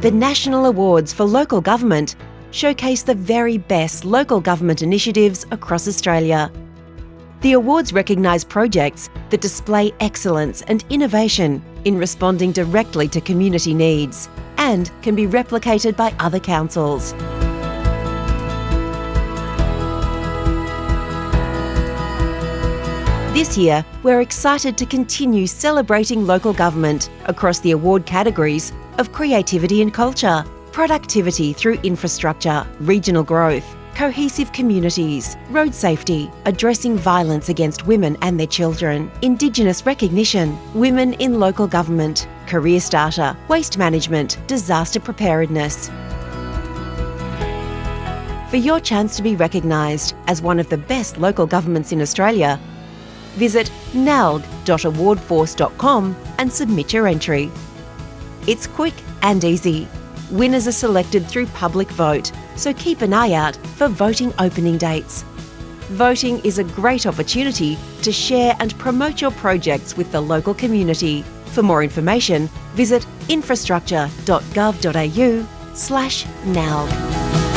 The National Awards for Local Government showcase the very best local government initiatives across Australia. The awards recognise projects that display excellence and innovation in responding directly to community needs and can be replicated by other councils. This year, we're excited to continue celebrating local government across the award categories of creativity and culture, productivity through infrastructure, regional growth, cohesive communities, road safety, addressing violence against women and their children, Indigenous recognition, women in local government, career starter, waste management, disaster preparedness. For your chance to be recognised as one of the best local governments in Australia, visit nalg.awardforce.com and submit your entry. It's quick and easy. Winners are selected through public vote, so keep an eye out for voting opening dates. Voting is a great opportunity to share and promote your projects with the local community. For more information, visit infrastructure.gov.au slash NALG.